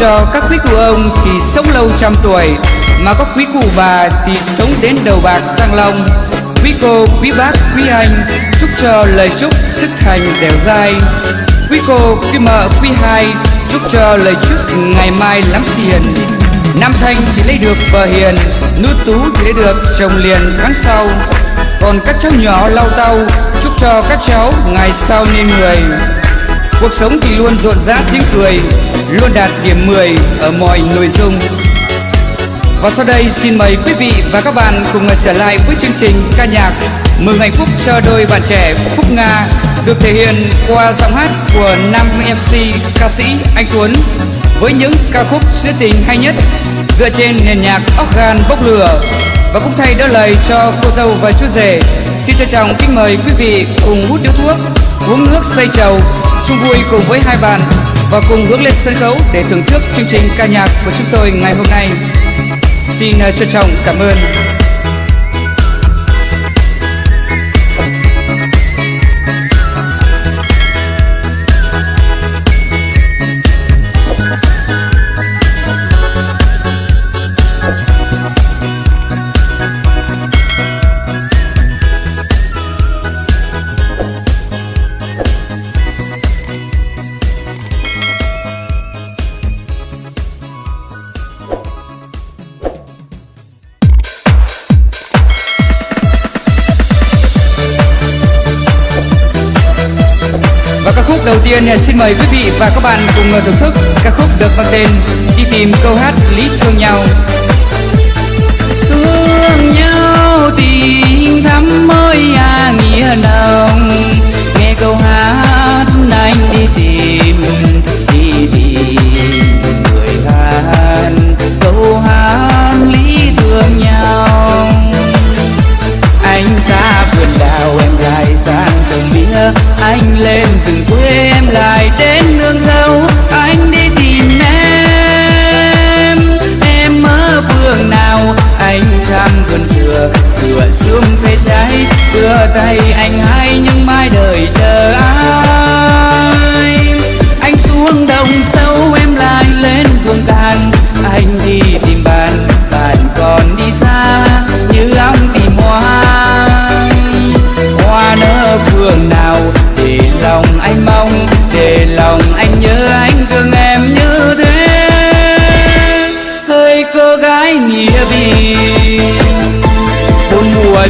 cho các quý cụ ông thì sống lâu trăm tuổi Mà có quý cụ bà thì sống đến đầu bạc răng long. Quý cô, quý bác, quý anh Chúc cho lời chúc sức thành dẻo dai. Quý cô, quý mợ, quý hai Chúc cho lời chúc ngày mai lắm tiền. Nam Thanh thì lấy được vợ hiền Nữ Tú thì lấy được chồng liền tháng sau. Còn các cháu nhỏ lau tau Chúc cho các cháu ngày sau nên người. Cuộc sống thì luôn rộn rã tiếng cười, Luôn đạt điểm 10 ở mọi nội dung. Và sau đây, xin mời quý vị và các bạn cùng trở lại với chương trình ca nhạc Mừng hạnh phúc cho đôi bạn trẻ Phúc Nga, Được thể hiện qua giọng hát của nam MC ca sĩ Anh Tuấn Với những ca khúc trữ tình hay nhất Dựa trên nền nhạc organ bốc lửa. Và cũng thay đỡ lời cho cô dâu và chú rể, Xin trân trọng kính mời quý vị cùng hút điếu thuốc. Uống nước xây trầu chung vui cùng với hai bạn và cùng bước lên sân khấu để thưởng thức chương trình ca nhạc của chúng tôi ngày hôm nay. Xin ờ, trân trọng cảm ơn. Mời quý vị và các bạn cùng thưởng thức ca khúc được mang tên đi tìm câu hát lý thương nhau.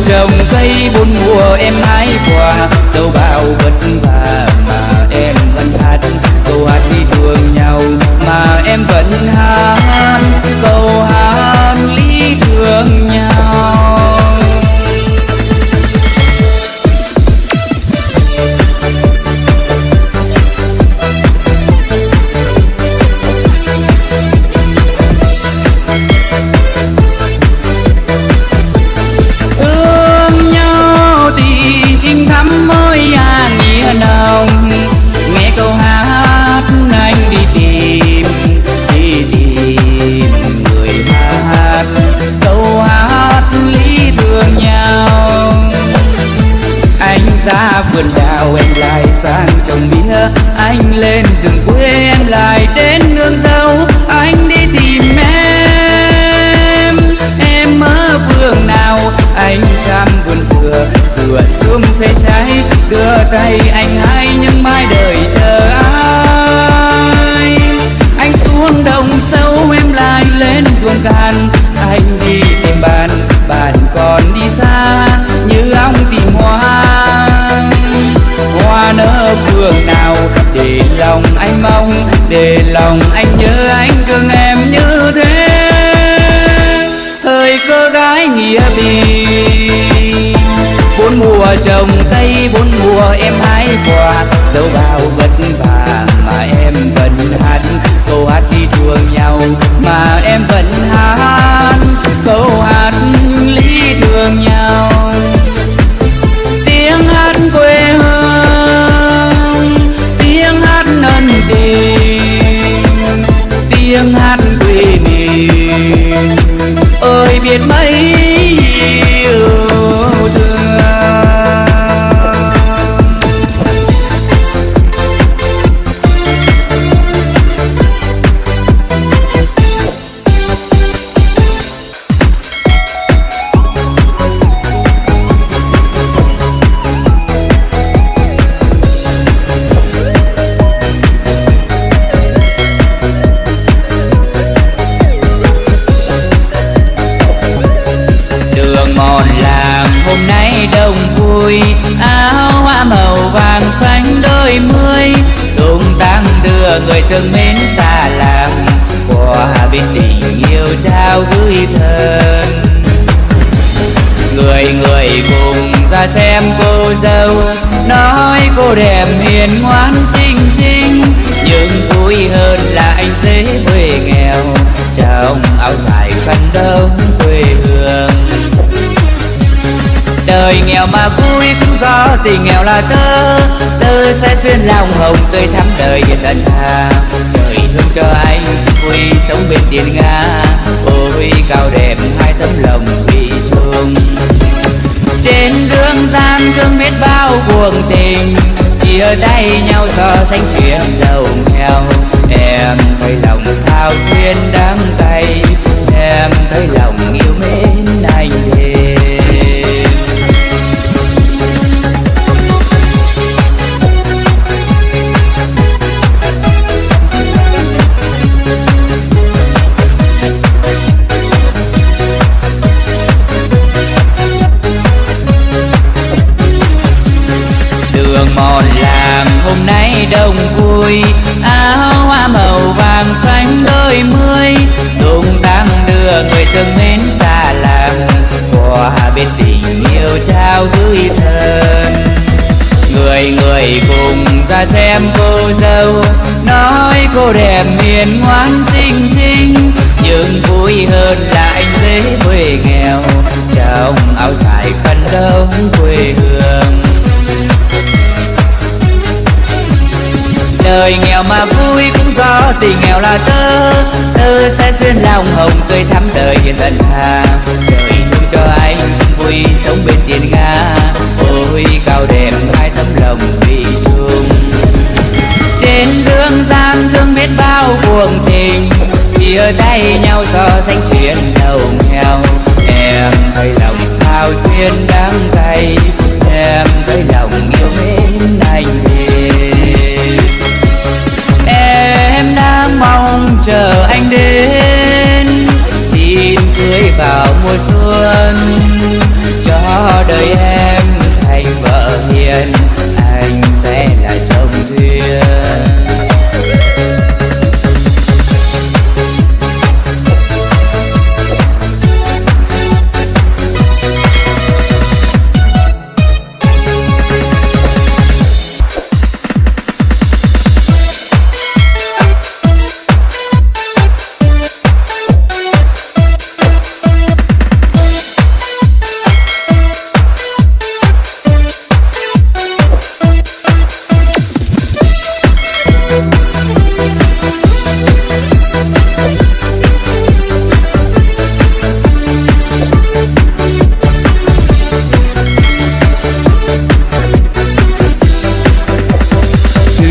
Trồng cây bốn mùa em hái quả dâu bao vất vả. Vườn đào em lại sang trồng mía. Anh lên rừng quê em lại đến nương dâu anh đi tìm em. Em ở vườn nào? Anh thăm vườn dừa. Dừa xuống xe cháy. Đưa tay anh hay nhưng mai đời chờ ai? Anh xuống đồng sâu em lại lên ruộng cạn. Anh đi người thương mến xa làng qua bên tình yêu trao gửi thân người người cùng ra xem cô dâu, nói cô đẹp hiền ngoan xinh xinh. Nhưng vui hơn là anh dễ quê nghèo trong áo dài khăn đông quê hương đời nghèo mà vui cũng do tình nghèo là tơ tơ sẽ xuyên lòng hồng tươi thắm đời tận hà trời thương cho anh, vui sống bên tiền nga ôi cao đẹp hai tấm lòng vì chung trên dương gian thương biết bao cuồng tình chia tay nhau so sánh chuyện giàu nghèo. Em thấy lòng sao xuyên đắng cay, em thấy lòng yêu mến đẹp miền ngoan xinh xinh, nhưng vui hơn là anh dễ quê nghèo. Trong áo dài phân đông quê hương. Đời nghèo mà vui cũng do tình nghèo là tơ tơ sẽ duyên lòng hồng tươi thắm đời hiền thần hà chia tay nhau, so sánh chuyện giàu nghèo em thấy lòng sao duyên đắng cay em thấy lòng yêu mến anh em đang mong chờ anh đến, xin cưới vào mùa xuân. Cho đời em thành vợ hiền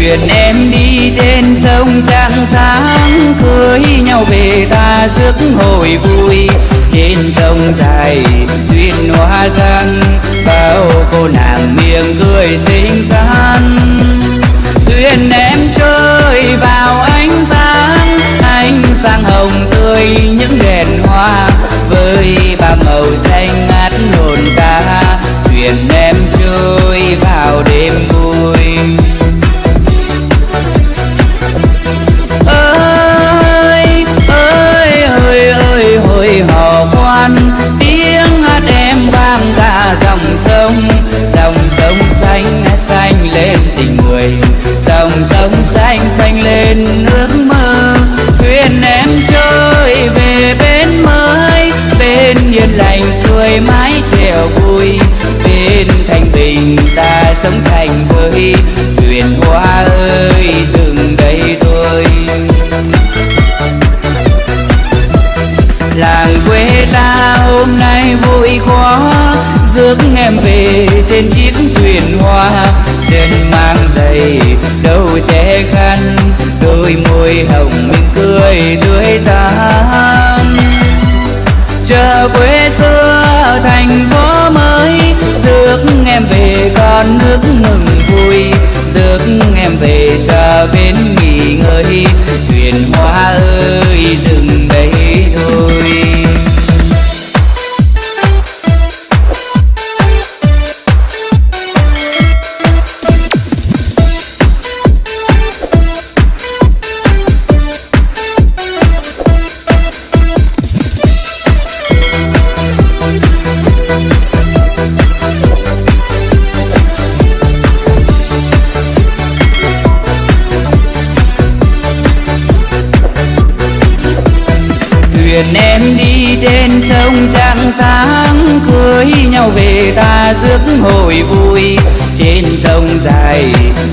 thuyền em đi trên sông trăng sáng, cưới nhau về ta rước hồi vui. Trên sông dài, thuyền hoa răng, bao cô nàng miệng cười xinh xắn. Thuyền em chơi vào ánh sáng ánh sáng hồng tươi những đèn hoa, với ba màu xanh ngát hồn theo vui. Bên thanh bình ta sống thành với thuyền hoa ơi dừng đây thôi. Làng quê ta hôm nay vui quá. Rước em về trên chiếc thuyền hoa. Chân mang giày, đầu che khăn. Đôi môi hồng mình cười tươi tắn chờ quê thành phố mới. Rước em về con nước mừng vui. Rước em về cho bên nghỉ ngơi.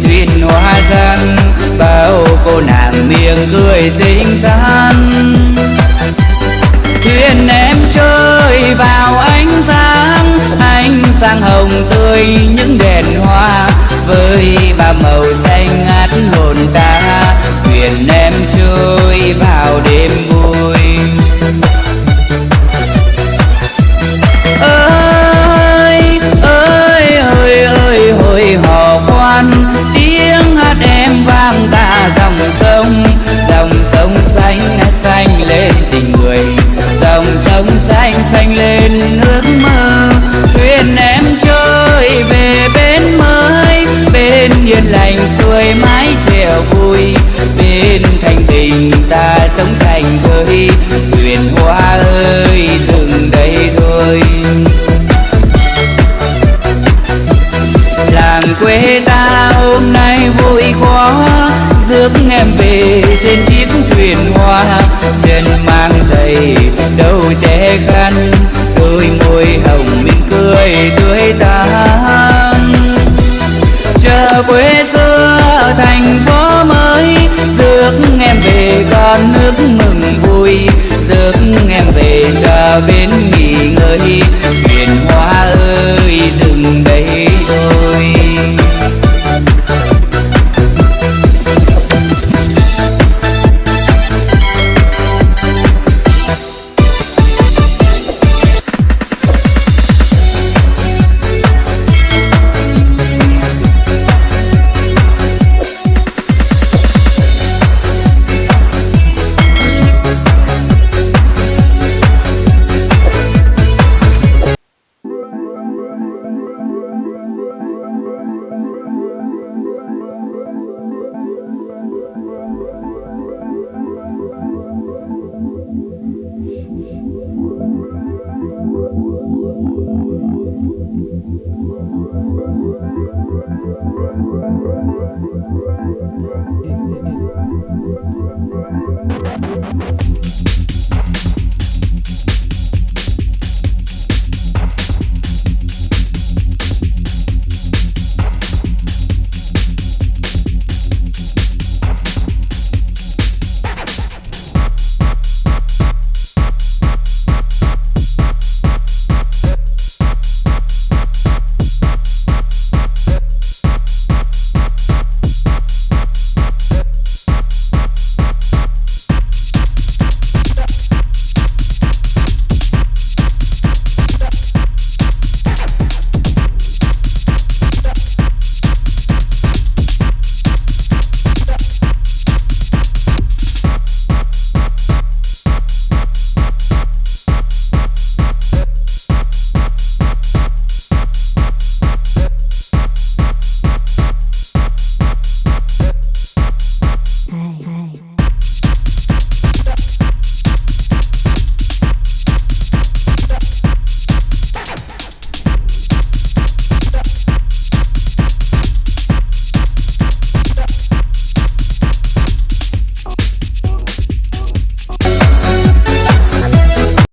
Thuyền hoa răng bao cô nàng miệng cười xinh xắn. Thuyền em chơi vào ánh sáng ánh sáng hồng tươi những đèn hoa với ba màu xanh ngát hồn ta thuyền em chơi vào đêm vui làng quê ta hôm nay vui quá, rước em về trên chiếc thuyền hoa. Chân mang giày đầu che khăn, đôi môi hồng mỉm cười tươi tắn. Chờ quê xưa thành phố mới, rước em về con nước mừng vui. Rước em về chờ bên Wallahi